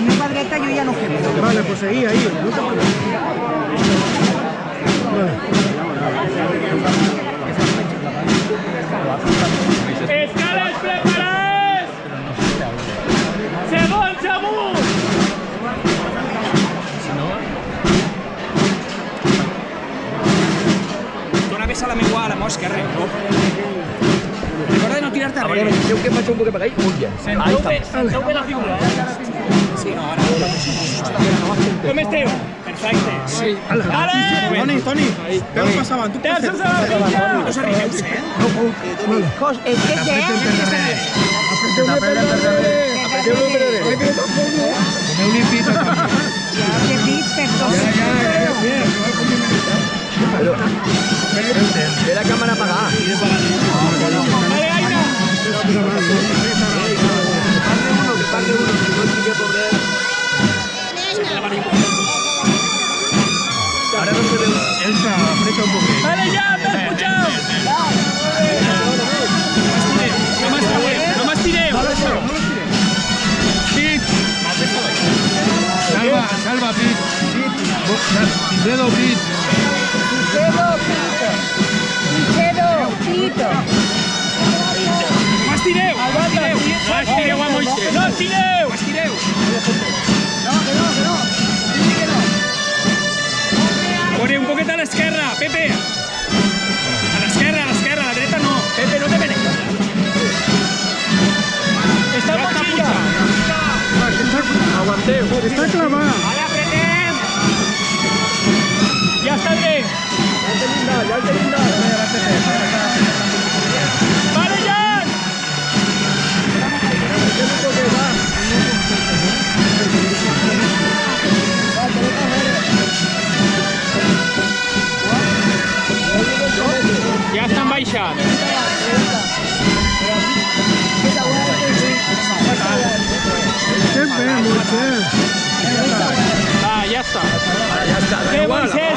recta yo ya no quepo. Vale, pues seguí ahí. No te preocupes. Escales preparades! Segons amunt! Dona vés a la meua a la mosca, res. Recorda de no tirar-te A darrere. deixeu que em vaig un poc per. Ahí bé, està. senteu bé la figura, eh? Sí, no, ara. Com esteu? Perfecte. Sí. Ale! Toni, Toni, peu pas avant. Tu pots Terços a la fitxa! No eh? Cos, és que què? Apreteu-me per darrere. Apreteu-me per darrere. Doneu-li pit a Toni. Ja, que pit, perdó. Ja, ja, ja, bien. Però... Té la càmera apagada. Elsa, apreta un. Vale, ja, ben pujau! No m'estireu, no m'estireu! Pit. Salva, salva, pit. Pit. Dedo, pit. Pito. Pito. Estireu a Moisés! No estireu! Un poquet a l'esquerra, Pepe! A l'esquerra, a l'esquerra, a la dreta no. Pepe, no te menes. Està en motxilla! Aguanteu. Està clavada. Apretem! Ja està bé! Ja el tenim dalt, ja el tenim dalt. ¿Qué Ah, ya está. Ah, ya está.